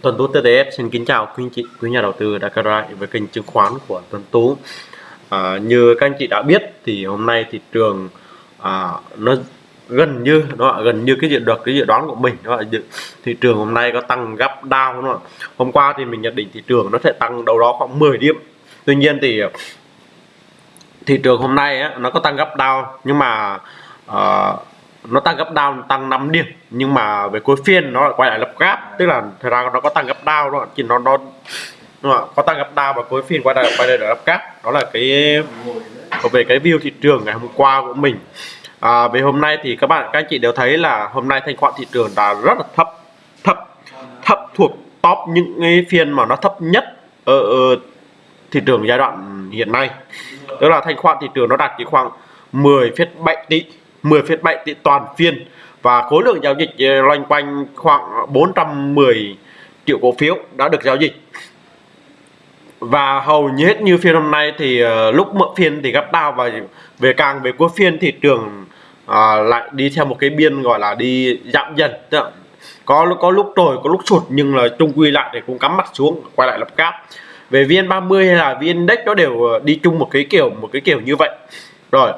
Tuấn Tú TTF xin kính chào quý anh chị, quý nhà đầu tư đã quay lại với kênh chứng khoán của Tuấn Tú. À, như các anh chị đã biết thì hôm nay thị trường à, nó gần như nó gần như cái dự được cái dự đoán của mình đó là thị trường hôm nay có tăng gấp đau đúng không? Hôm qua thì mình nhận định thị trường nó sẽ tăng đâu đó khoảng 10 điểm. Tuy nhiên thì thị trường hôm nay á, nó có tăng gấp đau nhưng mà uh, nó tăng gấp down tăng 5 điểm nhưng mà về cuối phiên nó lại quay lại lập gap. Tức là thời ra nó có tăng gấp down đó chỉ nó nó có tăng gấp down và cuối phiên quay lại quay lại lập gap. Đó là cái về cái view thị trường ngày hôm qua của mình. À, về hôm nay thì các bạn các anh chị đều thấy là hôm nay thanh khoản thị trường đã rất là thấp thấp thấp thuộc top những cái phiên mà nó thấp nhất ở, ở thị trường giai đoạn hiện nay. Tức là thanh khoản thị trường nó đạt chỉ khoảng 10,7 tỷ. 10,7 tỷ toàn phiên. Và khối lượng giao dịch ờ, loanh quanh khoảng 410 triệu cổ phiếu đã được giao dịch. Và hầu như hết như phiên hôm nay thì uh, lúc mở phiên thì gấp đau và về càng về cuối phiên thị trường uh, lại đi theo một cái biên gọi là đi giảm dần. Có có lúc trồi có lúc sụt nhưng là chung quy lại thì cũng cắm mặt xuống quay lại lập cáp. Về viên 30 hay là viên index nó đều đi chung một cái kiểu một cái kiểu như vậy. Rồi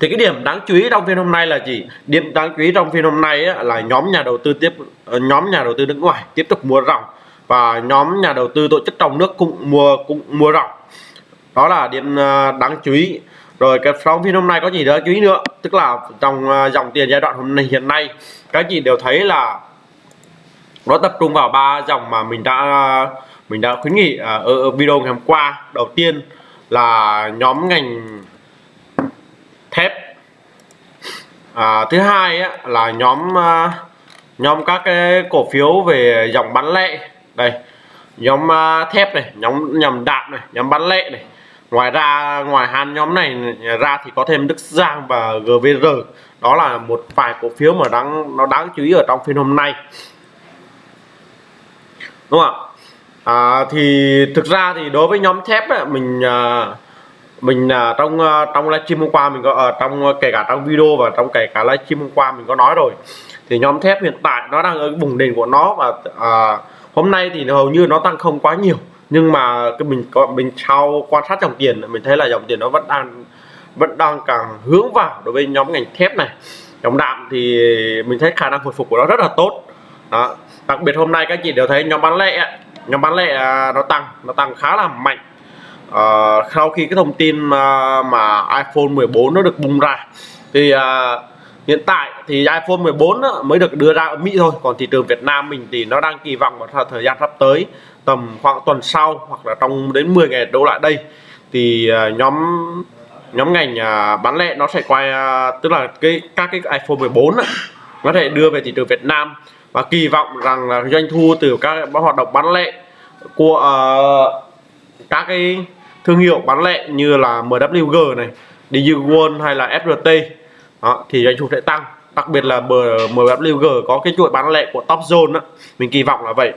thì cái điểm đáng chú ý trong phiên hôm nay là gì? Điểm đáng chú ý trong phiên hôm nay á, là nhóm nhà đầu tư tiếp ờ, nhóm nhà đầu tư nước ngoài tiếp tục mua ròng. Và nhóm nhà đầu tư tổ chức trong nước cũng mua cũng mua ròng. Đó là điểm ờ, đáng chú ý. Rồi cái trong phiên hôm nay có gì đó chú ý nữa? Tức là trong ờ, dòng tiền giai đoạn hôm nay hiện nay các chị đều thấy là nó tập trung vào ba dòng mà mình đã mình đã khuyến nghị ở video ngày hôm qua. Đầu tiên là nhóm ngành thép à, thứ hai á, là nhóm à, nhóm các cái cổ phiếu về dòng bán lẻ. Đây nhóm à, thép này nhóm nhầm đạm này nhóm bán lẻ này. Ngoài ra ngoài hai nhóm này ra thì có thêm Đức Giang và GVR đó là một vài cổ phiếu mà đáng nó đáng chú ý ở trong phiên hôm nay. Đúng không ạ? À, thì thực ra thì đối với nhóm thép ấy, mình à, mình uh, trong uh, trong livestream hôm qua mình có ở uh, trong ờ, kể cả trong video và trong kể cả livestream hôm qua mình có nói rồi. Thì nhóm thép hiện tại nó đang ở vùng đỉnh của nó và uh, hôm nay thì hầu như nó tăng không quá nhiều. Nhưng mà cái mình có mình sau quan sát dòng tiền mình thấy là dòng tiền nó vẫn đang vẫn đang càng hướng vào đối với nhóm ngành thép này. Dòng đạm thì mình thấy khả năng hồi phục của nó rất là tốt. Đó. đặc biệt hôm nay các chị đều thấy nhóm bán lẻ nhóm bán lẻ nó tăng nó tăng khá là mạnh uh, sau khi cái thông tin mà, mà iPhone 14 nó được bùng ra thì uh, hiện tại thì iPhone 14 mới được đưa ra ở Mỹ thôi. Còn thị trường Việt Nam mình thì nó đang kỳ vọng vào thời gian sắp tới tầm khoảng tuần sau hoặc là trong đến 10 ngày đổ lại đây. Thì uh, nhóm nhóm ngành uh, bán lẻ nó sẽ quay uh, tức là cái các cái iPhone 14 á, nó sẽ đưa về thị trường Việt Nam. Và kỳ vọng rằng là doanh thu từ các hoạt động bán lẻ của uh, các cái thương hiệu bán lẻ như là MWG này DigiWon hay là FRT đó, thì doanh thu sẽ tăng đặc biệt là MWG có cái chuỗi bán lẻ của Top Zone đó. mình kỳ vọng là vậy.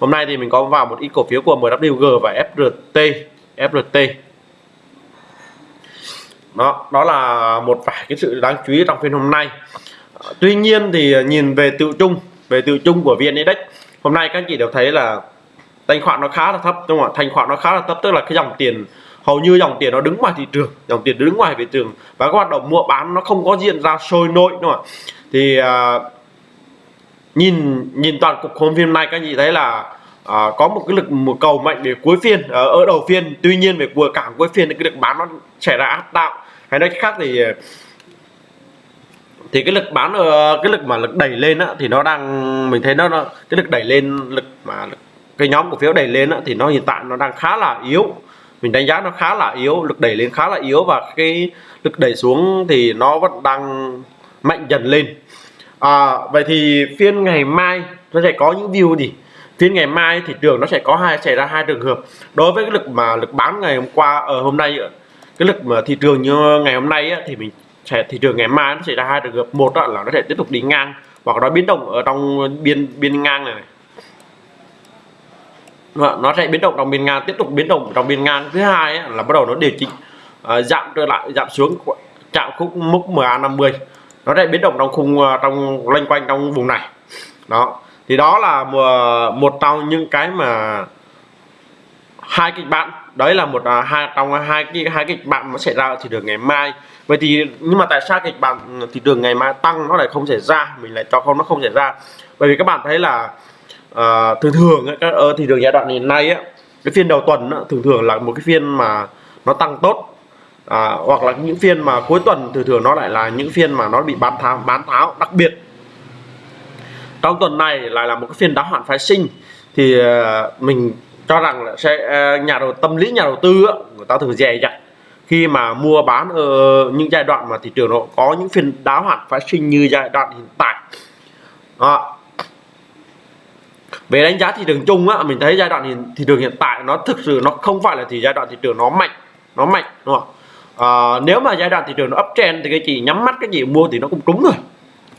Hôm nay thì mình có vào một ít cổ phiếu của MWG và FRT FRT đó đó là một vài cái sự đáng chú ý trong phiên hôm nay. Tuy nhiên thì nhìn về tự chung về tự chung của VN Index hôm nay các anh chị đều thấy là thanh khoản nó khá là thấp đúng không ạ? Thanh khoản nó khá là thấp tức là cái dòng tiền hầu như dòng tiền nó đứng ngoài thị trường dòng tiền đứng ngoài thị trường. Và các hoạt động mua bán nó không có diễn ra sôi nổi đúng không ạ? Thì à, nhìn nhìn toàn cục hôm phim này các anh chị thấy là à, có một cái lực một cầu mạnh để cuối phiên uh, ở đầu phiên. Tuy nhiên về cuối cảng cuối phiên thì cái lực bán nó xảy ra áp tạo hay nói khác thì thì cái lực bán ờ, cái lực mà lực đẩy lên á, thì nó đang mình thấy nó, nó cái lực đẩy lên lực mà lực cái nhóm cổ phiếu đẩy lên thì nó hiện tại nó đang khá là yếu. Mình đánh giá nó khá là yếu lực đẩy lên khá là yếu và cái lực đẩy xuống thì nó vẫn đang mạnh dần lên. À, vậy thì phiên ngày mai nó sẽ có những view gì? Phiên ngày mai thị trường nó sẽ có hai xảy ra hai trường hợp. Đối với cái lực mà lực bán ngày hôm qua ở hôm nay cái lực mà thị trường như ngày hôm nay thì mình sẽ thị trường ngày mai nó sẽ ra hai trường hợp. Một là nó sẽ tiếp tục đi ngang hoặc nó biến động ở trong biên biên ngang này nó sẽ biến động đồng biên ngang tiếp tục biến động đồng biên ngang thứ hai ấy, là bắt đầu nó điều chỉnh uh, giảm trở lại giảm xuống chạm khúc mức MA50 nó sẽ biến động trong khung uh, trong loanh quanh trong vùng này. Đó. Thì đó là một, à, một trong những cái mà hai kịch bản. Đấy là một à, hai trong hai cái hai kịch bản nó xảy ra ở thị trường ngày mai. Vậy thì nhưng mà tại sao kịch bản thị trường ngày mai tăng nó lại không xảy ra? Mình lại cho không nó không xảy ra. Bởi vì các bạn thấy là à, thường thường ấy, các ở thị trường giai đoạn hiện nay á cái phiên đầu tuần á, thường thường là một cái phiên mà nó tăng tốt. À, hoặc là những phiên mà cuối tuần thường thường nó lại là những phiên mà nó bị bán tháo bán tháo đặc biệt. Trong tuần này lại là một cái phiên đáo hạn phái sinh thì uh, mình cho rằng là sẽ ờ, nhà đầu tâm lý nhà đầu tư á, người ta thường dè dặt. Khi mà mua bán ở những giai đoạn mà thị trường nó có những phiên đáo hạn phái sinh như giai đoạn hiện tại. À, về đánh giá thị trường chung á mình thấy giai đoạn hiện, thị trường hiện tại nó thực sự nó không phải là thì giai đoạn thị trường nó mạnh nó mạnh đúng không? À, nếu mà giai đoạn thị trường nó uptrend thì cái chị nhắm mắt cái gì mua thì nó cũng trúng rồi.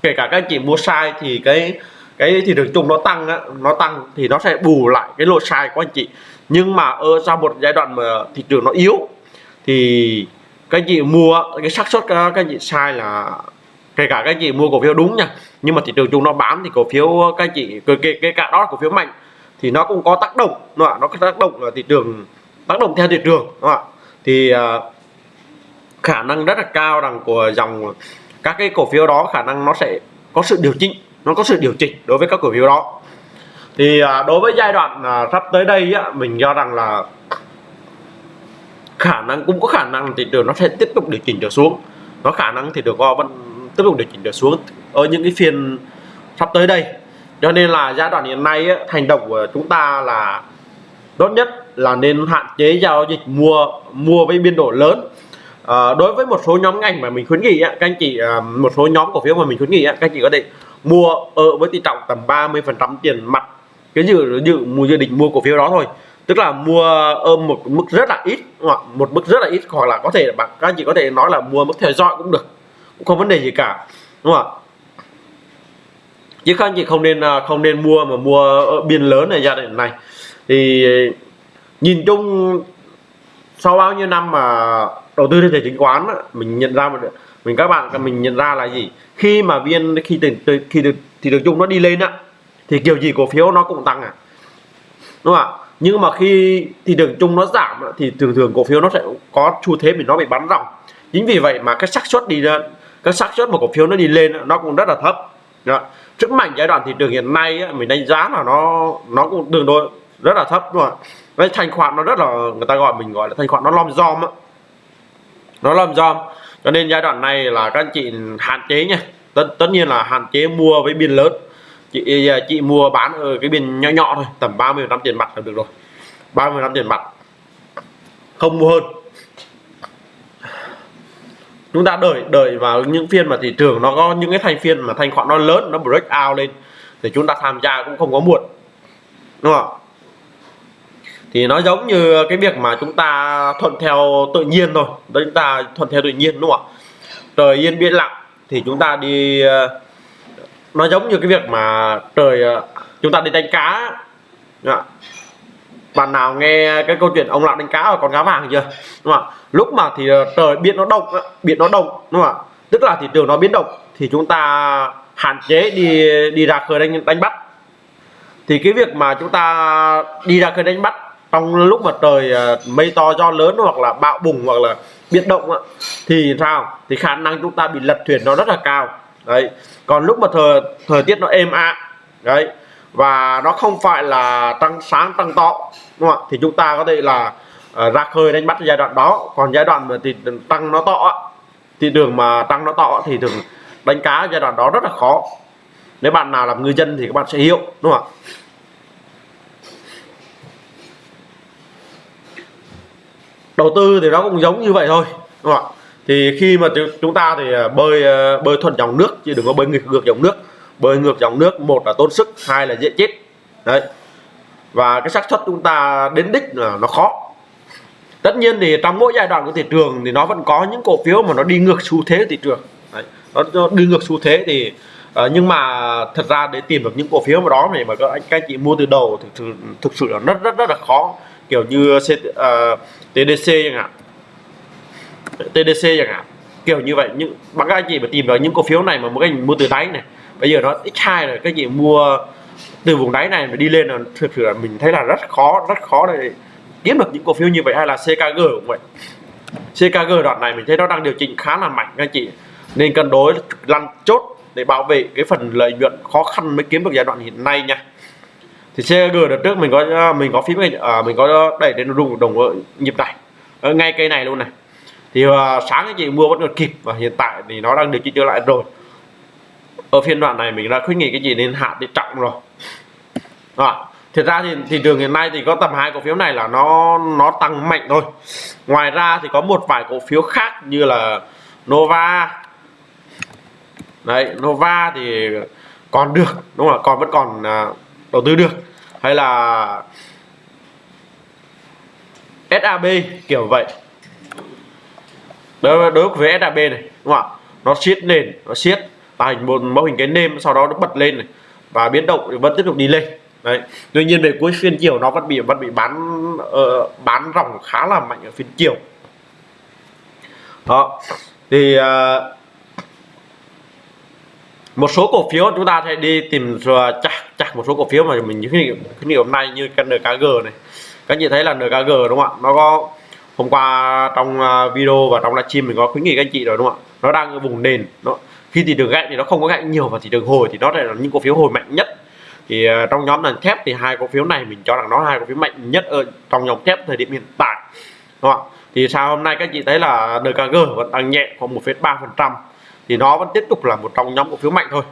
Kể cả các chị mua sai thì cái cái thị trường chung nó tăng á, nó tăng thì nó sẽ bù lại cái lỗ sai của anh chị. Nhưng mà ở sau một giai đoạn mà thị trường nó yếu thì các chị mua cái xác suất các, các chị sai là kể cả các chị mua cổ phiếu đúng nha nhưng mà thị trường chung nó bán thì cổ phiếu ờ, các chị cái, cái, cả đó là cổ phiếu mạnh. Thì nó cũng có tác động nó nó có tác động là thị trường tác động theo thị trường đúng không? thì uh, khả năng rất là cao rằng của dòng các cái cổ phiếu đó khả năng nó sẽ có sự điều chỉnh nó có sự điều chỉnh đối với các cổ phiếu đó. Thì uh, đối với giai đoạn uh, sắp tới đây á, mình cho rằng là khả năng cũng có khả năng thị trường nó sẽ tiếp tục điều chỉnh trở xuống. Nó khả năng thì được vẫn tiếp tục điều chỉnh trở xuống ở những cái phiên sắp tới đây. Cho nên là giai đoạn hiện nay á, hành động của chúng ta là tốt nhất là nên hạn chế giao dịch mua mua với biên độ lớn. À, đối với một số nhóm ngành mà mình khuyến nghị á, các anh chị à, một số nhóm cổ phiếu mà mình khuyến nghị á, các anh chị có thể mua ở với tỷ trọng tầm 30 phần trăm tiền mặt cái dự dự mua dự định mua cổ phiếu đó thôi. Tức là mua ở một mức rất là ít hoặc một mức rất là ít hoặc là có thể bạn các anh chị có thể nói là mua mức theo dõi cũng được cũng không vấn đề gì cả đúng không ạ? Chứ các anh chị không nên à, không nên mua mà mua ở biên lớn này gia đình này. Thì nhìn chung sau bao nhiêu năm mà đầu tư trên thị chứng khoán mình nhận ra một, mình các bạn mình nhận ra là gì? Khi mà viên, khi từ khi được thì được chung nó đi lên á, thì kiểu gì cổ phiếu nó cũng tăng à. Đúng không ạ? Nhưng mà khi thị trường chung nó giảm thì thường thường cổ phiếu nó sẽ có xu thế mình nó bị bắn ròng chính vì vậy mà cái xác suất đi lên, cái xác suất một cổ phiếu nó đi lên nó cũng rất là thấp đó. sức mạnh giai đoạn thị trường hiện nay á, mình đánh giá là nó nó cũng tương đối rất là thấp đúng không ạ? Cái thanh khoản nó rất là người ta gọi mình gọi là thanh khoản nó lom dom á. Nó lom dom. Cho nên giai đoạn này là các anh chị hạn chế nha tất tất nhiên là hạn chế mua với biên lớn. Chị chị mua bán ở cái biên nhỏ nhỏ thôi tầm 30 năm tiền mặt là được rồi. 30 năm tiền mặt. Không mua hơn chúng ta đợi đợi vào những phiên mà thị trường nó có những cái thành phiên mà thanh khoản nó lớn, nó break out lên thì chúng ta tham gia cũng không có muộn. Đúng không thì nó giống như cái việc mà chúng ta thuận theo tự nhiên thôi. Đó chúng ta thuận theo tự nhiên, đúng không ạ? Trời yên biển lặng thì chúng ta đi ờ, nó giống như cái việc mà trời ờ, chúng ta đi đánh cá bạn nào nghe cái câu chuyện ông lạc đánh cá và con cá vàng chưa? Đúng không ạ? Lúc mà thì ờ, trời biển nó động biển nó động, đúng không ạ? Tức là thị trường nó biến động, thì chúng ta hạn chế đi đi ra khơi đánh đánh bắt. Thì cái việc mà chúng ta đi ra khơi đánh bắt trong lúc mà trời ờ, mây to do lớn hoặc là bão bùng hoặc là biến động thì sao? Thì khả năng chúng ta bị lật thuyền nó rất là cao. Đấy. Còn lúc mà thời thời tiết nó êm ả, đấy, và nó không phải là tăng sáng tăng to đúng không ạ? Thì chúng ta có thể là uh, ra khơi đánh bắt giai đoạn đó. Còn giai đoạn mà thì tăng nó to thì đường mà tăng nó to thì thường đánh cá giai đoạn đó rất là khó. Nếu bạn nào làm ngư dân thì các bạn sẽ hiểu đúng không ạ? Đầu tư thì nó cũng giống như vậy thôi đúng không ạ? Thì khi mà chúng ta thì à, bơi à, bơi thuận dòng nước chứ đừng có bơi ngược dòng nước. Bơi ngược dòng nước một là tốn sức hai là dễ chết. Đấy và cái xác suất chúng ta đến đích là nó khó. Tất nhiên thì trong mỗi giai đoạn của thị trường thì nó vẫn có những cổ phiếu mà nó đi ngược xu thế thị trường. Đấy. nó đi ngược xu thế thì uh, nhưng mà thật ra để tìm được những cổ phiếu mà đó này mà các anh các anh chị mua từ đầu thì thực, thực sự là rất rất rất là khó. Kiểu như C, ờ, uh, TDC chẳng hạn. TDC chẳng hạn. Kiểu như vậy nhưng bằng các anh chị mà tìm vào những cổ phiếu này mà một anh mua từ đáy này bây giờ nó x2 rồi các chị mua từ vùng đáy này mà đi lên là thực sự là mình thấy là rất khó rất khó để kiếm được những cổ phiếu như vậy hay là CKG cũng vậy. CKG đoạn này mình thấy nó đang điều chỉnh khá là mạnh các anh chị. Nên cân đối lăn chốt để bảo vệ cái phần lợi nhuận khó khăn mới kiếm được giai đoạn hiện nay nha. Thì CKG đợt trước mình có à, mình có phím à, mình có đẩy đến đồng đồng nhịp này. Ở ngay cây này luôn này. Thì uh, sáng anh chị mua vẫn còn kịp và hiện tại thì nó đang điều chỉnh trở lại rồi ở phiên đoạn này mình đã khuyến nghị cái gì nên hạ thì trọng rồi đó. Thực ra thì thị trường hiện nay thì có tầm hai cổ phiếu này là nó nó tăng mạnh thôi. Ngoài ra thì có một vài cổ phiếu khác như là Nova. Đấy, Nova thì còn được, đúng không ạ? Còn vẫn còn à, đầu tư được. Hay là SAB kiểu vậy. Đối, với đối với SAB này, đúng không ạ? Nó siết nền, nó siết thành một mẫu hình cái nêm sau đó nó bật lên này và biến động vẫn tiếp tục đi lên đấy. Tuy nhiên về cuối phiên chiều nó vẫn bị vẫn bị bán uh, bán ròng khá là mạnh ở phiên chiều. Đó. Thì uh, một số cổ phiếu chúng ta sẽ đi tìm ờ, chắc chắc một số cổ phiếu mà mình những cái khuyến hôm nay như cái NKG này. Các chị thấy là NKG đúng không ạ? Nó có hôm qua trong video và trong livestream mình có khuyến nghị các anh chị rồi đúng không ạ? Nó đang ở vùng nền đó khi thị trường gãy thì nó không có gãy nhiều và thị trường hồi thì đó lại là những cổ phiếu hồi mạnh nhất. Thì uh, trong nhóm ngành thép thì hai cổ phiếu này mình cho rằng nó hai cổ phiếu mạnh nhất ở trong nhóm thép thời điểm hiện tại. Đúng không? thì sao hôm nay các chị thấy là NKG vẫn tăng nhẹ khoảng 1,3 phần trăm thì nó vẫn tiếp tục là một trong nhóm cổ phiếu mạnh thôi.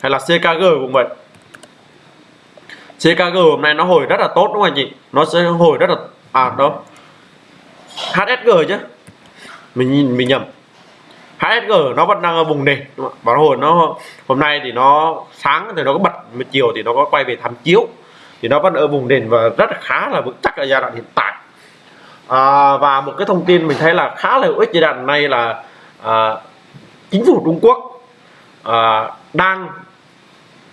Hay là CKG cũng vậy. CKG hôm nay nó hồi rất là tốt đúng không anh chị? Nó sẽ hồi rất là à đâu? HSG chứ. Mình mình nhầm. HSG nó vẫn đang ở vùng nền. Và hồi nó hôm nay thì nó sáng thì nó có bật một chiều thì nó có quay về tham chiếu. Thì nó vẫn ở vùng nền và rất là khá là vững chắc ở giai đoạn hiện tại. À, và một cái thông tin mình thấy là khá là hữu ích giai đoạn này là à, chính phủ Trung Quốc à, đang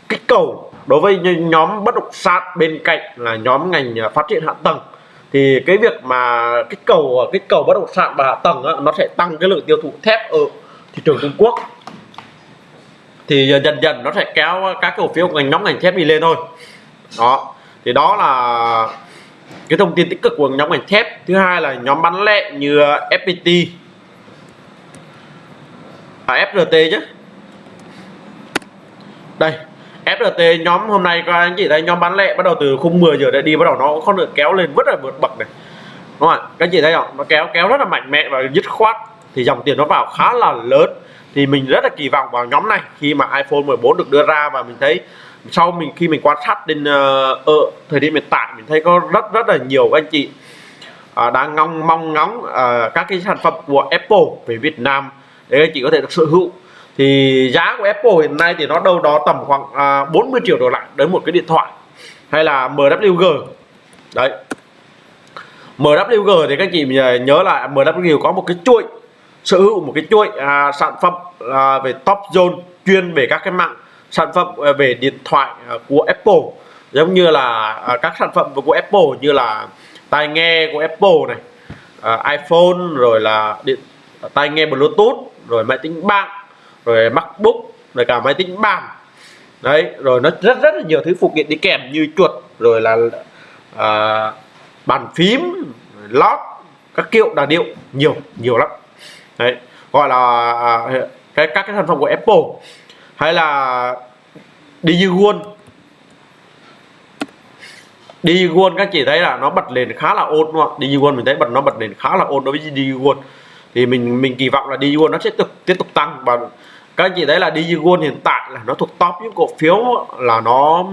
kích cầu đối với nhóm bất động sản bên cạnh là nhóm ngành phát triển hạ tầng thì cái việc mà kích cầu kích cầu bất động sản và hạ tầng á, nó sẽ tăng cái lượng tiêu thụ thép ở thị trường Trung Quốc. Thì dần dần nó sẽ kéo các cổ phiếu ngành nhóm ngành thép đi lên thôi. Đó. Thì đó là cái thông tin tích cực của nhóm ngành thép. Thứ hai là nhóm bán lẻ như FPT à, FRT chứ. Đây. FRT nhóm hôm nay các anh chị thấy nhóm bán lẻ bắt đầu từ khung 10 giờ đã đi bắt đầu nó không được kéo lên rất là vượt bậc này. Đúng không ạ? Các anh chị thấy không? Nó kéo kéo rất là mạnh mẽ và dứt khoát. Thì dòng tiền nó vào khá là lớn. Thì mình rất là kỳ vọng vào nhóm này khi mà iPhone 14 được đưa ra và mình thấy sau mình khi mình quan sát đến uh, ở thời điểm hiện tại mình thấy có rất rất là nhiều các anh chị uh, đang ngong mong ngóng uh, các cái sản phẩm của Apple về Việt Nam để anh chị có thể được sở hữu thì giá của Apple hiện nay thì nó đâu đó tầm khoảng à, 40 triệu đổ lại đến một cái điện thoại hay là MWG đấy. MWG thì các chị à, nhớ lại MWG có một cái chuỗi sở hữu một cái chuỗi à, sản phẩm à, về top zone chuyên về các cái mạng sản phẩm à, về điện thoại à, của Apple. Giống như là à, các sản phẩm của Apple như là tai nghe của Apple này à, iPhone rồi là điện à, tai nghe Bluetooth rồi máy tính bảng rồi MacBook rồi cả máy tính bàn. Đấy rồi nó rất rất là nhiều thứ phụ kiện đi kèm như chuột rồi là à, bàn phím lót các kiểu đà điệu nhiều nhiều lắm. Đấy gọi là à, cái các cái sản phẩm của Apple hay là Digimon luôn các chị thấy là nó bật lên khá là ổn đúng không Digimon mình thấy bật nó bật lên khá là ổn đối với Digimon thì mình mình kỳ vọng là Digimon nó sẽ tiếp tiếp tục tăng và các anh chị thấy là Digimon hiện tại là nó thuộc top những cổ phiếu là nó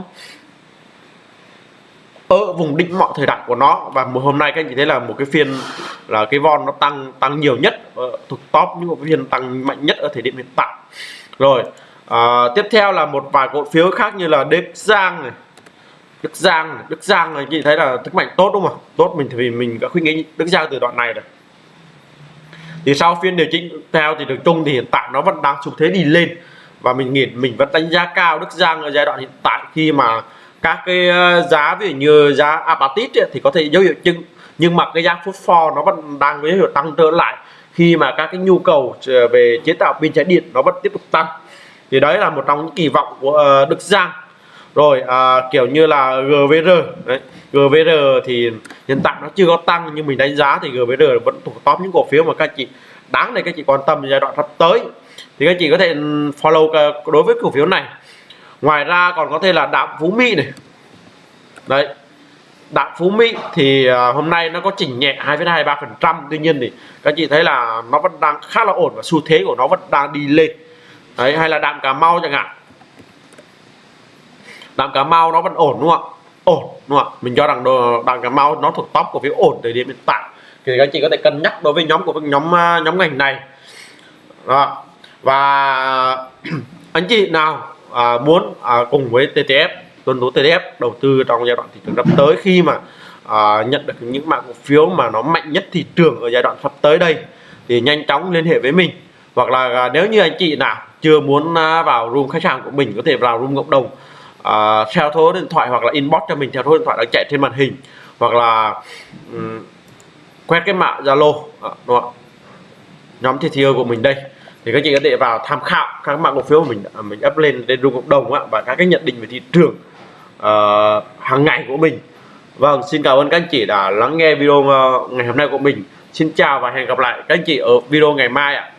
ở vùng đỉnh mọi thời đại của nó. Và một hôm nay các anh chị thấy là một cái phiên là cái von nó tăng tăng nhiều nhất ờ, thuộc top những một phiên tăng mạnh nhất ở thời điểm hiện tại. Rồi à, tiếp theo là một vài cổ phiếu khác như là Đức Giang này. Đức Giang này. Đức Giang này chị thấy là sức mạnh tốt đúng không tốt mình thì mình đã khuyến nghị Đức Giang từ đoạn này rồi thì sau phiên điều chỉnh theo thì được chung thì hiện tại nó vẫn đang xu thế đi lên. Và mình nghĩ mình vẫn đánh giá cao Đức Giang ở giai đoạn hiện tại khi mà các cái ờ, giá ví dụ như giá apatit thì có thể dấu hiệu chứng nhưng mà cái giá phosphor nó vẫn đang có dấu hiệu tăng trở lại khi mà các cái nhu cầu ờ, về chế tạo pin trái điện nó vẫn tiếp tục tăng. Thì đấy là một trong những kỳ vọng của ờ, Đức Giang rồi à, kiểu như là GVR đấy. GVR thì hiện tại nó chưa có tăng nhưng mình đánh giá thì GVR vẫn thuộc top những cổ phiếu mà các chị đáng để các chị quan tâm giai đoạn sắp tới. Thì các chị có thể follow đối với cổ phiếu này. Ngoài ra còn có thể là đạm phú mỹ này. Đấy. Đạm phú mỹ thì à, hôm nay nó có chỉnh nhẹ 2,23 phần trăm. Tuy nhiên thì các chị thấy là nó vẫn đang khá là ổn và xu thế của nó vẫn đang đi lên. Đấy hay là đạm cà mau chẳng hạn đạm cà mau nó vẫn ổn đúng không ạ? Ổn đúng không ạ? Mình cho rằng đạm cà mau nó thuộc top của phiếu ổn thời điểm hiện tại. Thì các anh chị có thể cân nhắc đối với nhóm của nhóm à, nhóm ngành này. Đó. và anh chị nào à, muốn à, cùng với TTF tuân thủ TTF đầu tư trong giai đoạn thị trường sắp tới khi mà à, nhận được những mã cổ phiếu mà nó mạnh nhất thị trường ở giai đoạn sắp tới đây thì nhanh chóng liên hệ với mình. Hoặc là à, nếu như anh chị nào chưa muốn à, vào room khách hàng của mình có thể vào room cộng đồng uh, theo số điện thoại hoặc là inbox cho mình theo số điện thoại đang chạy trên màn hình hoặc là um, quét cái mã zalo à, đúng không? nhóm TTO của mình đây. Thì các chị có thể vào tham khảo các mã cổ phiếu của mình à, mình up lên trên rung cộng đồng á, và các cái nhận định về thị trường uh, hàng ngày của mình. Vâng xin cảm ơn các anh chị đã lắng nghe video ờ, ngày hôm nay của mình. Xin chào và hẹn gặp lại các anh chị ở video ngày mai ạ.